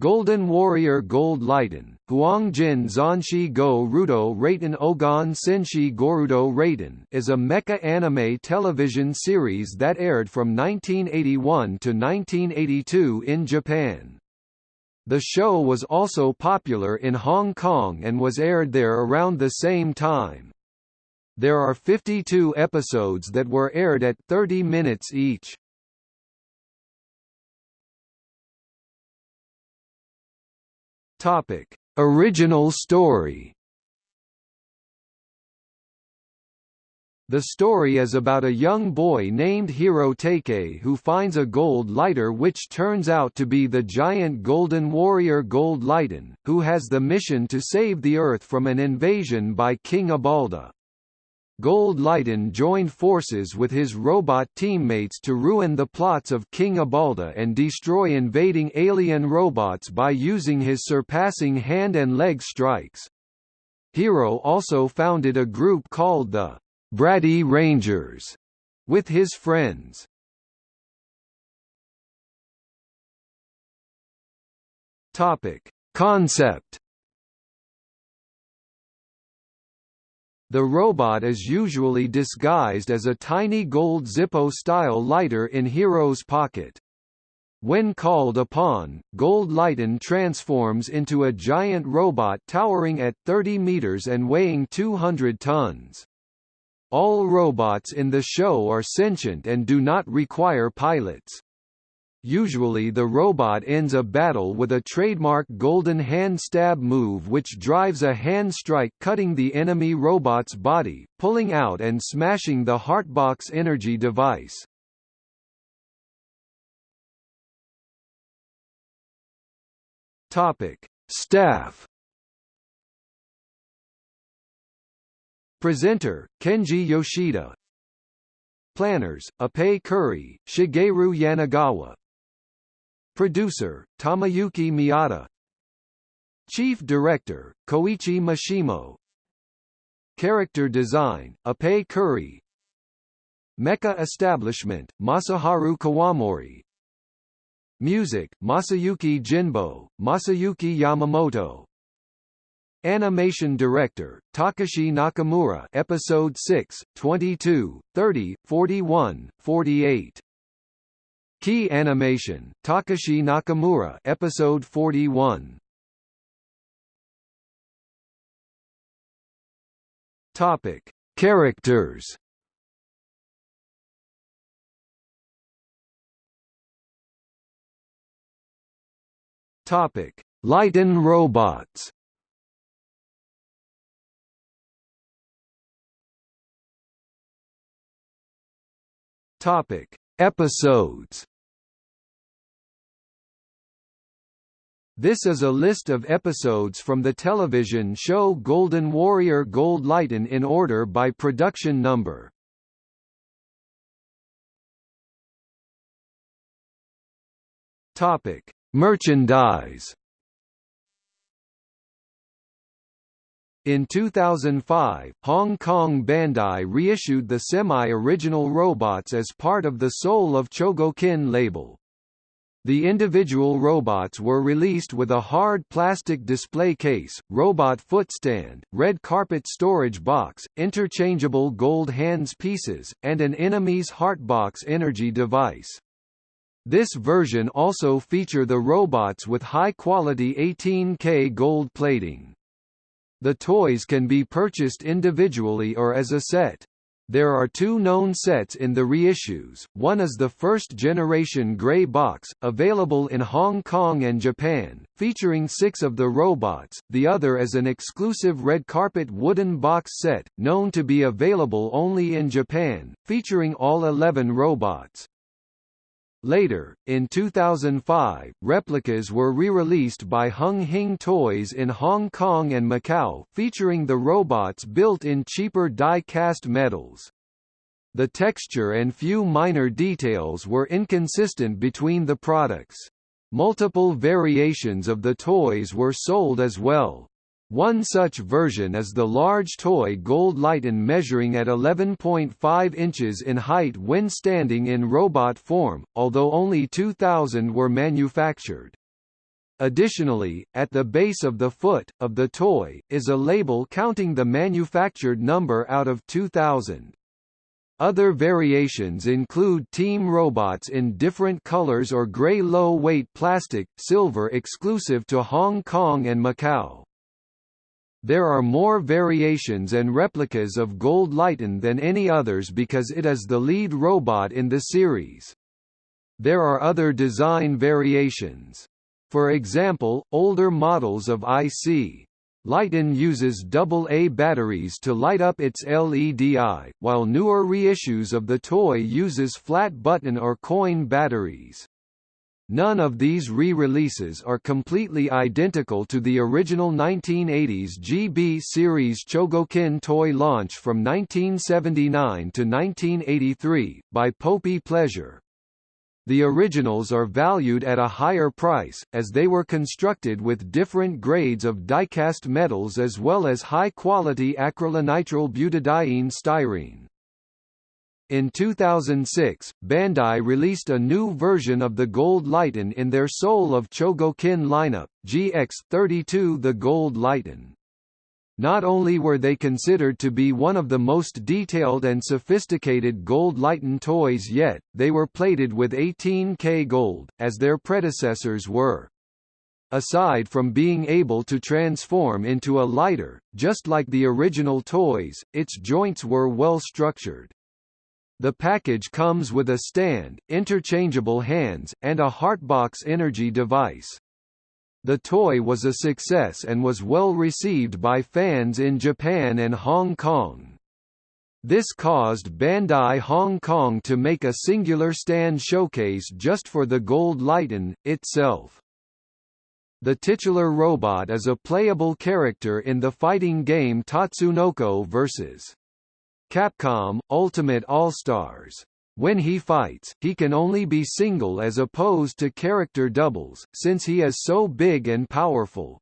Golden Warrior Gold Lightan, Huangjin Zanshi Go Rudo Raten Ogan Senshi Gorudo Raten is a mecha anime television series that aired from 1981 to 1982 in Japan. The show was also popular in Hong Kong and was aired there around the same time. There are 52 episodes that were aired at 30 minutes each. Topic: Original story. The story is about a young boy named Hiro Take who finds a gold lighter which turns out to be the giant golden warrior Gold Lightan, who has the mission to save the Earth from an invasion by King Abalda. Gold Lightan joined forces with his robot teammates to ruin the plots of King Abalda and destroy invading alien robots by using his surpassing hand and leg strikes. Hiro also founded a group called the Bratty Rangers with his friends. Topic: Concept The robot is usually disguised as a tiny gold Zippo-style lighter in Hiro's pocket. When called upon, Gold Lightan transforms into a giant robot towering at 30 meters and weighing 200 tons. All robots in the show are sentient and do not require pilots. Usually the robot ends a battle with a trademark golden hand stab move which drives a hand strike cutting the enemy robot's body, pulling out and smashing the Heartbox energy device. Topic: Staff Presenter, Kenji Yoshida. Planners, Appei Kuri, Shigeru Yanagawa Producer, Tamayuki Miyata. Chief Director, Koichi Mashimo. Character Design, Appei Kuri. Mecha Establishment, Masaharu Kawamori. Music, Masayuki Jinbo, Masayuki Yamamoto. Animation Director, Takashi Nakamura Episode 6, 22, 30, 41, 48 Key Animation, Takashi Nakamura Episode 41 Topic: Characters. Topic: Lighten robots. Topic: Episodes. This is a list of episodes from the television show Golden Warrior Gold Lightan in order by production number. Topic: Merchandise. In 2005, Hong Kong Bandai reissued the semi-original robots as part of the Soul of Chogokin label. The individual robots were released with a hard plastic display case, robot footstand, red carpet storage box, interchangeable gold hands pieces, and an enemy's Heartbox energy device. This version also feature the robots with high-quality 18K gold plating. The toys can be purchased individually or as a set. There are two known sets in the reissues, one is the first-generation grey box, available in Hong Kong and Japan, featuring six of the robots, the other is an exclusive red carpet wooden box set, known to be available only in Japan, featuring all 11 robots. Later, in 2005, replicas were re-released by Hung Hing Toys in Hong Kong and Macau, featuring the robots built in cheaper die-cast metals. The texture and few minor details were inconsistent between the products. Multiple variations of the toys were sold as well. One such version is the large toy Gold Lightan measuring at 11.5 inches in height when standing in robot form, although only 2,000 were manufactured. Additionally, at the base of the foot, of the toy, is a label counting the manufactured number out of 2000. Other variations include team robots in different colors or gray low-weight plastic, silver exclusive to Hong Kong and Macau. There are more variations and replicas of Gold Lightan than any others because it is the lead robot in the series. There are other design variations. For example, older models of IC. Lightan uses AA batteries to light up its LEDI, while newer reissues of the toy uses flat button or coin batteries. None of these re-releases are completely identical to the original 1980s GB series Chogokin toy launch from 1979 to 1983, by Popy Pleasure. The originals are valued at a higher price, as they were constructed with different grades of die-cast metals as well as high-quality acrylonitrile butadiene styrene. In 2006, Bandai released a new version of the Gold Lightan in their Soul of Chogokin lineup, GX32 The Gold Lightan. Not only were they considered to be one of the most detailed and sophisticated gold Lightan toys yet, they were plated with 18K gold, as their predecessors were. Aside from being able to transform into a lighter, just like the original toys, its joints were well structured. The package comes with a stand, interchangeable hands, and a Heartbox energy device. The toy was a success and was well received by fans in Japan and Hong Kong. This caused Bandai Hong Kong to make a singular stand showcase just for the Gold Lightan, itself. The titular robot is a playable character in the fighting game Tatsunoko vs. Capcom, Ultimate All-Stars. When he fights, he can only be single as opposed to character doubles, since he is so big and powerful.